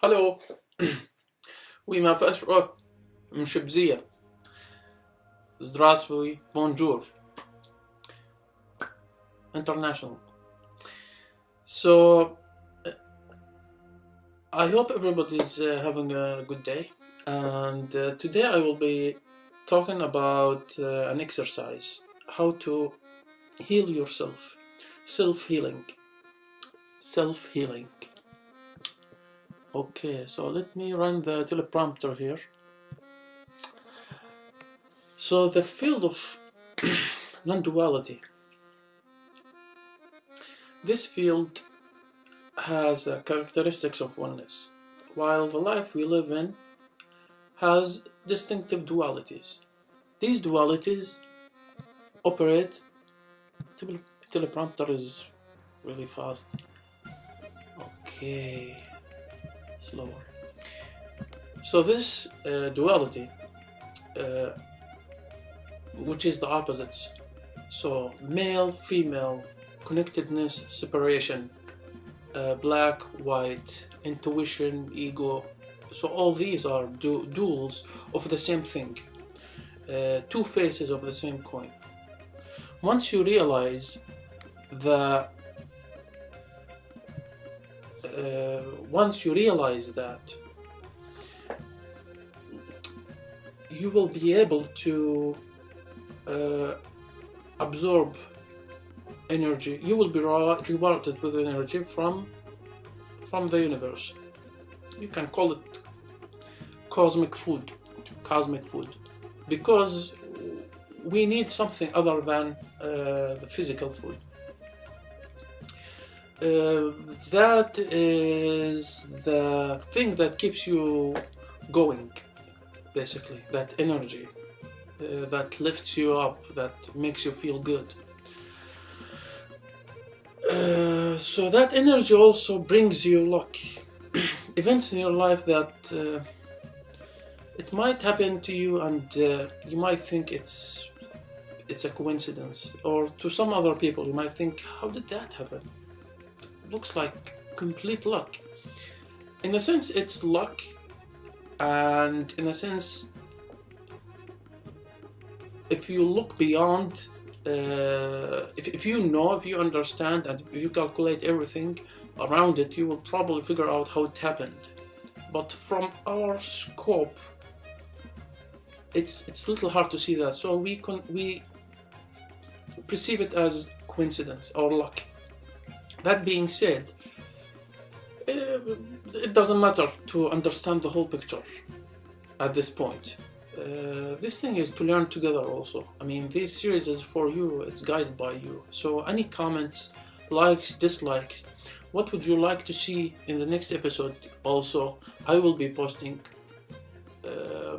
Hallo, oui, ma first rock, mshibzia. Здравствуй, bonjour. International. So, uh, I hope everybody's uh, having a good day. And uh, today I will be talking about uh, an exercise, how to heal yourself, self-healing, self-healing. Okay, so let me run the teleprompter here. So the field of non-duality. This field has uh, characteristics of oneness, while the life we live in has distinctive dualities. These dualities operate, tele teleprompter is really fast. Okay, slower. So this uh, duality, uh, which is the opposites, so male, female, connectedness, separation, uh, black, white, intuition, ego. So all these are du duals of the same thing, uh, two faces of the same coin. Once you realize that, uh, once you realize that, you will be able to uh, absorb energy. You will be rewarded with energy from from the universe. You can call it cosmic food cosmic food. Because we need something other than uh, the physical food uh, that is the thing that keeps you going basically. That energy uh, that lifts you up that makes you feel good. Uh, so that energy also brings you luck. Events in your life that uh, it might happen to you and uh, you might think it's it's a coincidence. Or to some other people you might think how did that happen looks like complete luck in a sense it's luck and in a sense if you look beyond uh, if, if you know, if you understand, and if you calculate everything around it, you will probably figure out how it happened. But from our scope, it's it's a little hard to see that. So we can we perceive it as coincidence or luck. That being said, uh, it doesn't matter to understand the whole picture at this point. Uh, this thing is to learn together also. I mean, this series is for you, it's guided by you. So any comments, likes, dislikes, what would you like to see in the next episode also, I will be posting. Uh,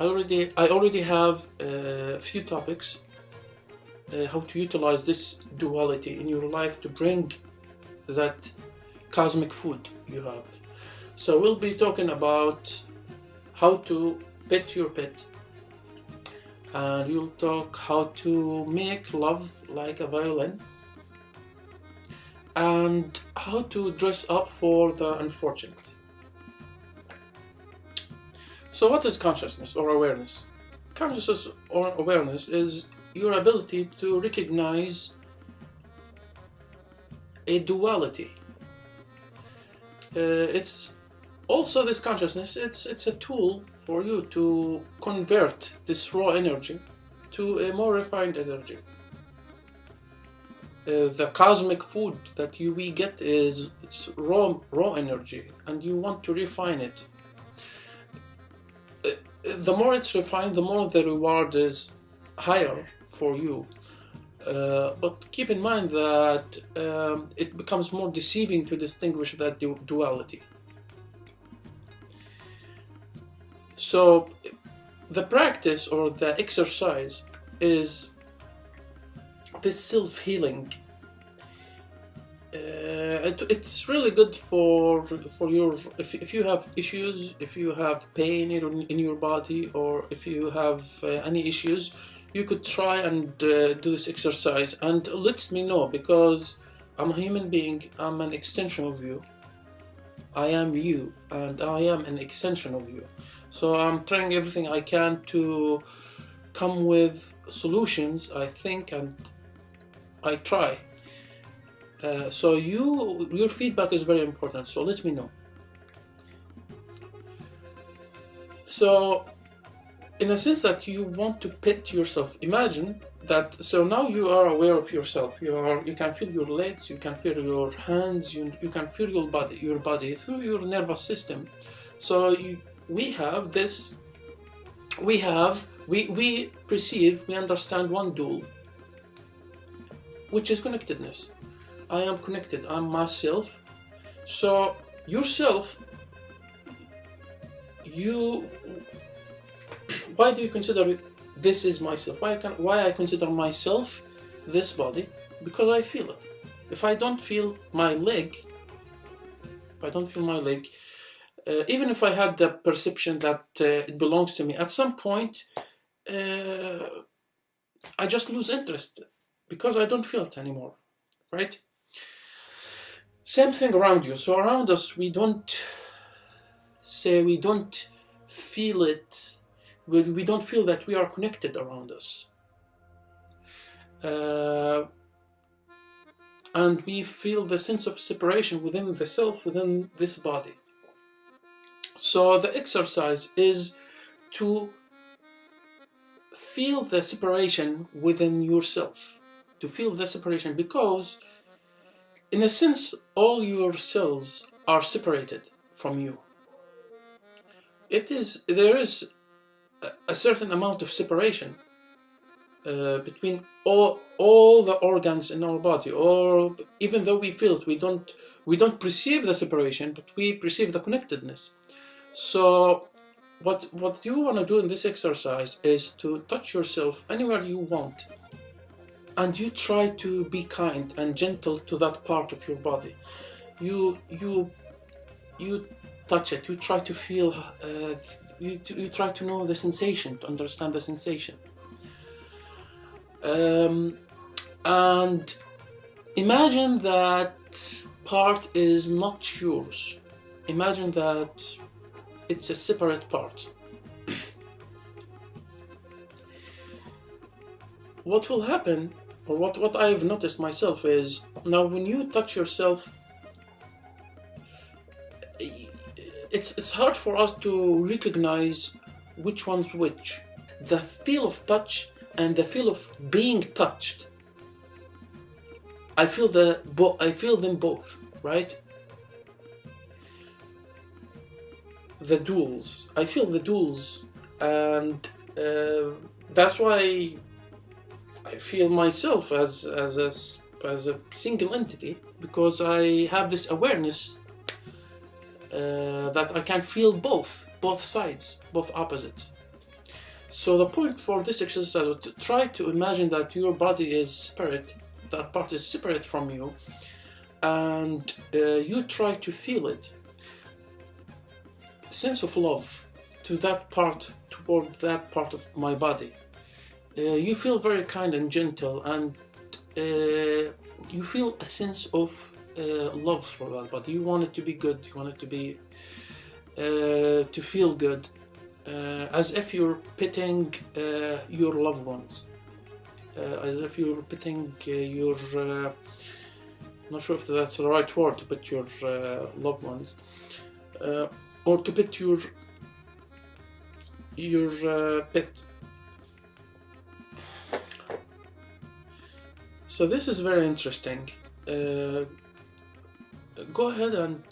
I already I already have a few topics uh, how to utilize this duality in your life to bring that cosmic food you have. So we'll be talking about how to pet your pet and you'll talk how to make love like a violin and how to dress up for the unfortunate. So what is consciousness or awareness? Consciousness or awareness is your ability to recognize a duality. Uh, it's also this consciousness, it's, it's a tool for you to convert this raw energy to a more refined energy. Uh, the cosmic food that you we get is it's raw raw energy and you want to refine it uh, the more it's refined the more the reward is higher for you uh, but keep in mind that um, it becomes more deceiving to distinguish that du duality So the practice or the exercise is this self-healing. Uh, it, it's really good for for your if, if you have issues, if you have pain in, in your body, or if you have uh, any issues, you could try and uh, do this exercise and let me know because I'm a human being. I'm an extension of you I am you, and I am an extension of you. So I'm trying everything I can to come with solutions. I think and I try. Uh, so you, your feedback is very important. So let me know. So, in a sense that you want to pet yourself. Imagine that. So now you are aware of yourself. You are. You can feel your legs. You can feel your hands. You, you can feel your body. Your body through your nervous system. So you, we have this. We have. We we perceive. We understand one dual. Which is connectedness. I am connected. I'm myself. So yourself you why do you consider this is myself? Why can why I consider myself this body? Because I feel it. If I don't feel my leg if I don't feel my leg uh, even if I had the perception that uh, it belongs to me at some point uh, I just lose interest because I don't feel it anymore right? Same thing around you. So around us we don't say we don't feel it, we, we don't feel that we are connected around us. Uh, and we feel the sense of separation within the self, within this body. So the exercise is to feel the separation within yourself, to feel the separation because in a sense all your cells are separated from you it is there is a certain amount of separation uh, between all all the organs in our body or even though we feel it we don't we don't perceive the separation but we perceive the connectedness. So what what you want to do in this exercise is to touch yourself anywhere you want and you try to be kind and gentle to that part of your body. You you you touch it. You try to feel, uh, you, you try to know the sensation, to understand the sensation. Um, and imagine that part is not yours. Imagine that it's a separate part. what will happen, or what, what I've noticed myself is, now when you touch yourself it's it's hard for us to recognize which one's which. The feel of touch and the feel of being touched. I feel the I feel them both, right? The duals. I feel the duals, and uh, that's why I feel myself as as a as a single entity because I have this awareness uh, that I can feel both, both sides, both opposites. So the point for this exercise is to try to imagine that your body is separate, that part is separate from you, and uh, you try to feel it. Sense of love to that part, toward that part of my body. Uh, you feel very kind and gentle, and uh, you feel a sense of uh, love for that, but you want it to be good. You want it to be uh, to feel good, uh, as if you're pitting uh, your loved ones, uh, as if you're pitting your. not sure if that's the right word to your loved ones, or to put your your pet. So this is very interesting. Uh, go ahead and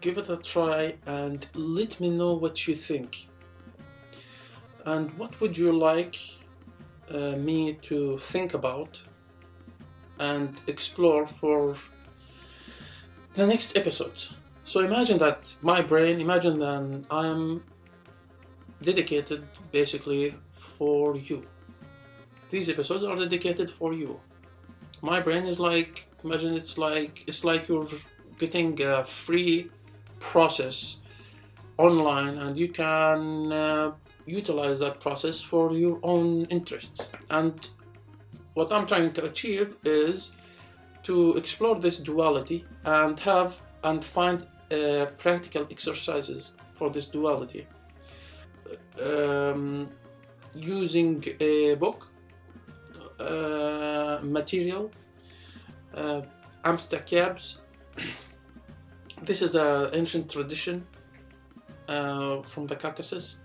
give it a try and let me know what you think. And what would you like uh, me to think about and explore for the next episodes? So imagine that my brain, imagine that I'm dedicated basically for you. These episodes are dedicated for you. My brain is like imagine it's like it's like you're getting a free process online and you can uh, utilize that process for your own interests. And what I'm trying to achieve is to explore this duality and have and find uh, practical exercises for this duality. Um, using a book material uh, cabs. This is an ancient tradition uh, from the Caucasus.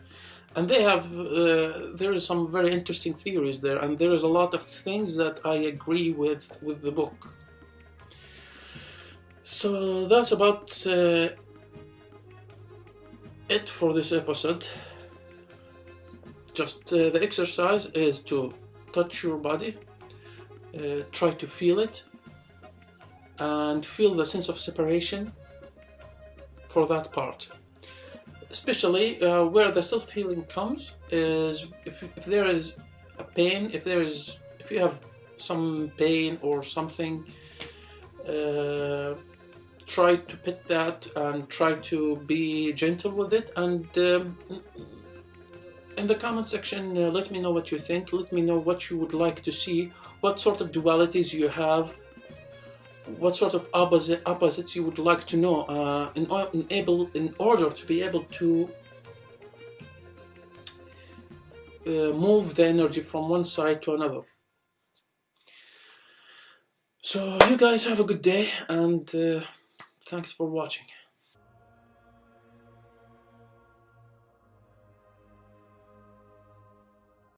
And they have uh, there is some very interesting theories there and there is a lot of things that I agree with with the book. So that's about uh, it for this episode. Just uh, the exercise is to touch your body uh, try to feel it and feel the sense of separation for that part. Especially uh, where the self-healing comes is if, if there is a pain if there is if you have some pain or something uh, try to pit that and try to be gentle with it and um, in the comment section uh, let me know what you think let me know what you would like to see what sort of dualities you have what sort of opposite opposites you would like to know uh, in, in, able, in order to be able to uh, move the energy from one side to another. So you guys have a good day and uh, thanks for watching.